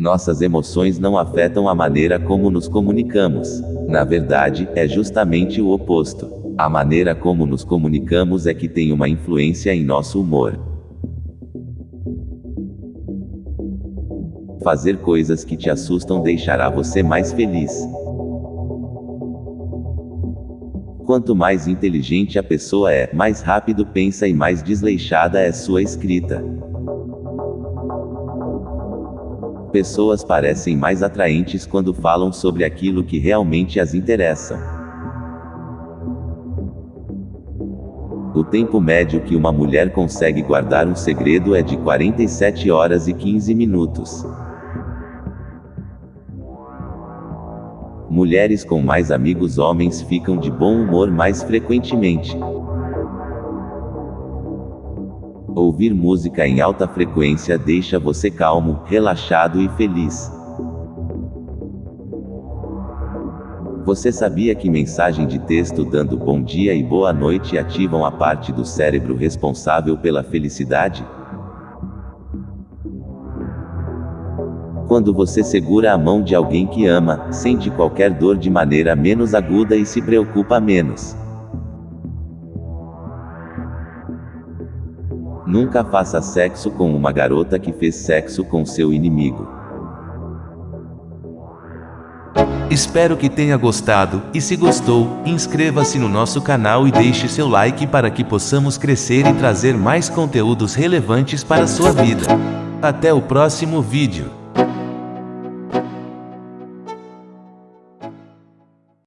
Nossas emoções não afetam a maneira como nos comunicamos. Na verdade, é justamente o oposto. A maneira como nos comunicamos é que tem uma influência em nosso humor. Fazer coisas que te assustam deixará você mais feliz. Quanto mais inteligente a pessoa é, mais rápido pensa e mais desleixada é sua escrita. Pessoas parecem mais atraentes quando falam sobre aquilo que realmente as interessam. O tempo médio que uma mulher consegue guardar um segredo é de 47 horas e 15 minutos. Mulheres com mais amigos homens ficam de bom humor mais frequentemente. Ouvir música em alta frequência deixa você calmo, relaxado e feliz. Você sabia que mensagem de texto dando bom dia e boa noite ativam a parte do cérebro responsável pela felicidade? Quando você segura a mão de alguém que ama, sente qualquer dor de maneira menos aguda e se preocupa menos. Nunca faça sexo com uma garota que fez sexo com seu inimigo. Espero que tenha gostado, e se gostou, inscreva-se no nosso canal e deixe seu like para que possamos crescer e trazer mais conteúdos relevantes para a sua vida. Até o próximo vídeo.